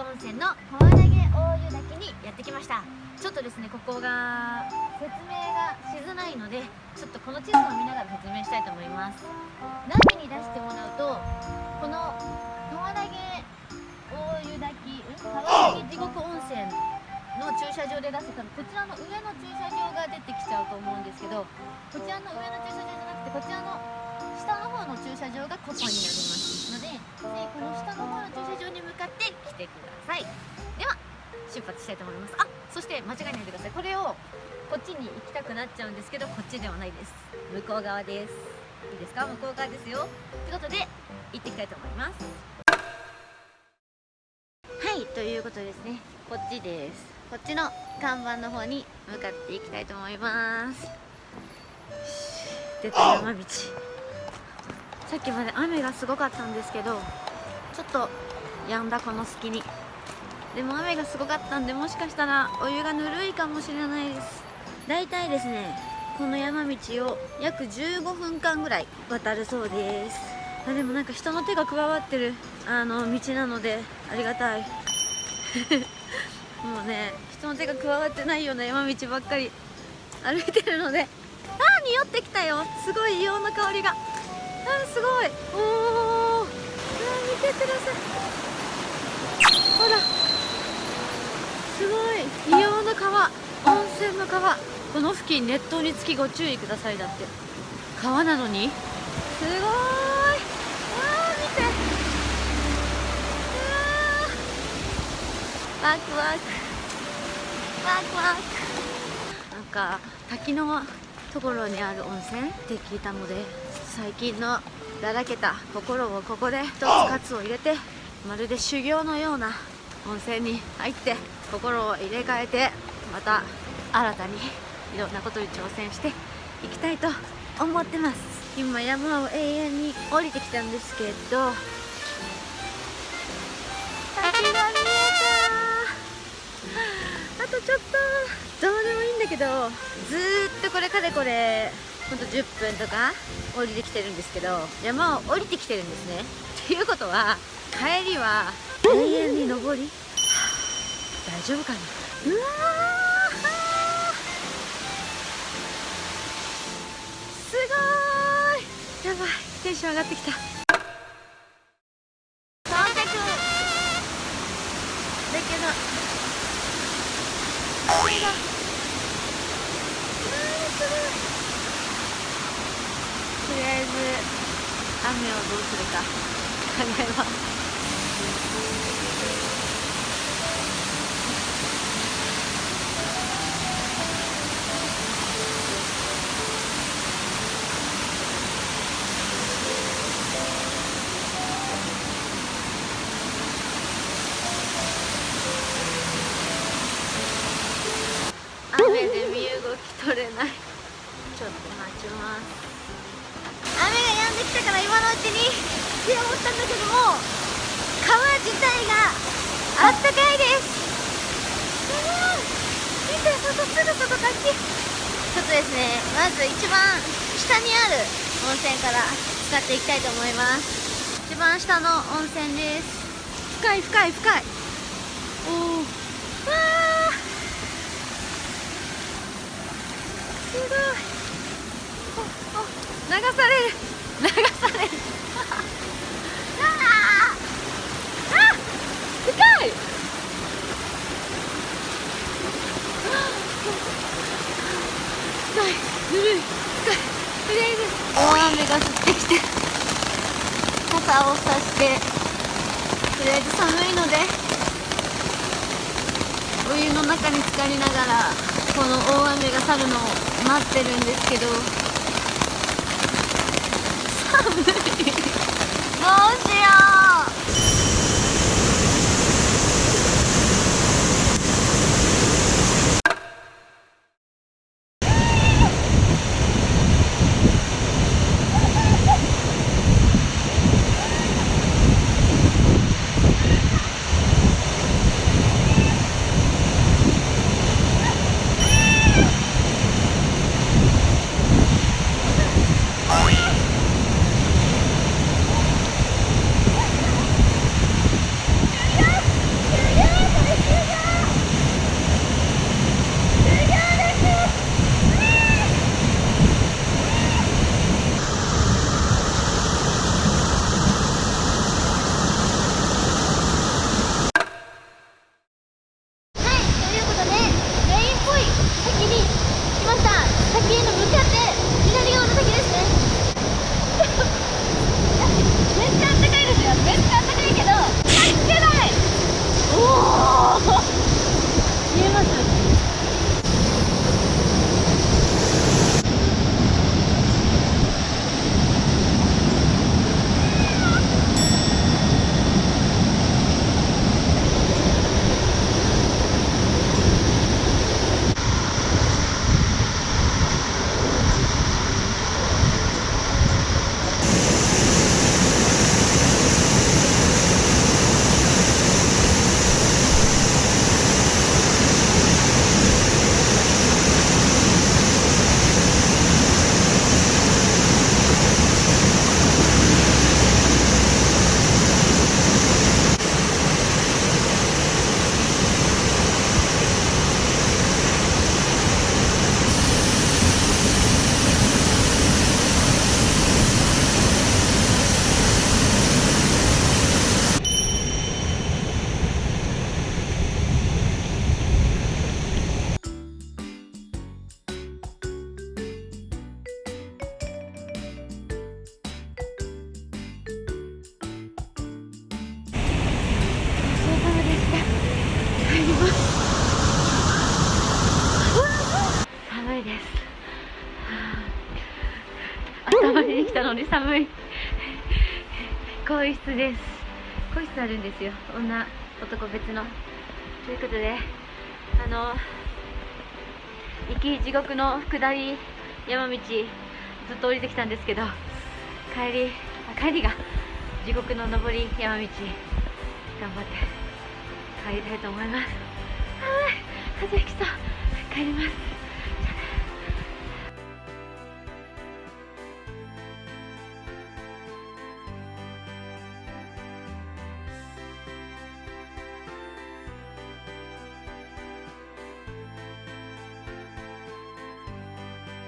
温泉の川投げ大湯滝にやってきました。ちょっとですねここが説明がしづらいのでちょっとこの地図を見ながら説明したいと思います。ナビに出してもらうとこの川投げ大湯滝川投げ地獄温泉の駐車場で出せたのこちらの上の駐車場が出てきちゃうと思うんですけどこちらの上の駐車場じゃなくてこちらの下の方の駐車場がここになりますのででこの下の方の駐車場に向かって来てください。では出発したいと思います。あそして間違えないでください。これをこっちに行きたくなっちゃうんですけどこっちではないです。向こう側です。いいですか？向こう側ですよ。ということで行ってきたいと思います。はいということですね。こっちです。こっちの看板の方に向かっていきたいと思います。出た山道。さっきまで雨がすごかったんですけどちょっと止んだこの隙に。でも雨がすごかったんでもしかしたらお湯がぬるいかもしれないです。だいたいですねこの山道を約15分間ぐらい渡るそうです。あでもなんか人の手が加わってるあの道なのでありがたい。もうね人の手が加わってないような山道ばっかり歩いてるのであー匂ってきたよ。すごい硫黄の香りが。あすごい。おお見てください。ほらすごい。硫黄の川温泉の川この付近熱湯につきご注意くださいだって。川なのに。すごい。わあ見て。うわワクワク。ワクワク。なんか滝のところにある温泉って聞いたので。最近のだらけた心をここで一つ喝を入れてまるで修行のような温泉に入って心を入れ替えてまた新たにいろんなことに挑戦していきたいと思ってます。今山を永遠に降りてきたんですけど滝が見えた。あとちょっとどうでもいいんだけどずっとこれかれこれほんと10分とか降りてきてるんですけど山を降りてきてるんですね。っていうことは帰りは永遠に登り大丈夫かな。うわすごい。やばい。テンション上がってきた。到着だけど。これだうわーすごいとりあえず雨をどうするか考えます。にって思ったんだけども川自体があったかいです。すごい見て外すぐ外滝ち。ょっとですねまず一番下にある温泉から使っていきたいと思います。一番下の温泉です。深い深い深い。おおわあすごい。おお流される流されるあーあ深い深いぬるい深いとりあえず大雨が降ってきて傘をさしてとりあえず寒いのでお湯の中に浸かりながらこの大雨が去るのを待ってるんですけど寒い。どうしようはあ頭に来たのに寒い。更衣室です更衣室あるんですよ。女男別の。ということであの行き地獄の下り山道ずっと降りてきたんですけど帰りあ帰りが地獄の上り山道。頑張って。帰りたいと思います。はい風邪ひきそう帰ります。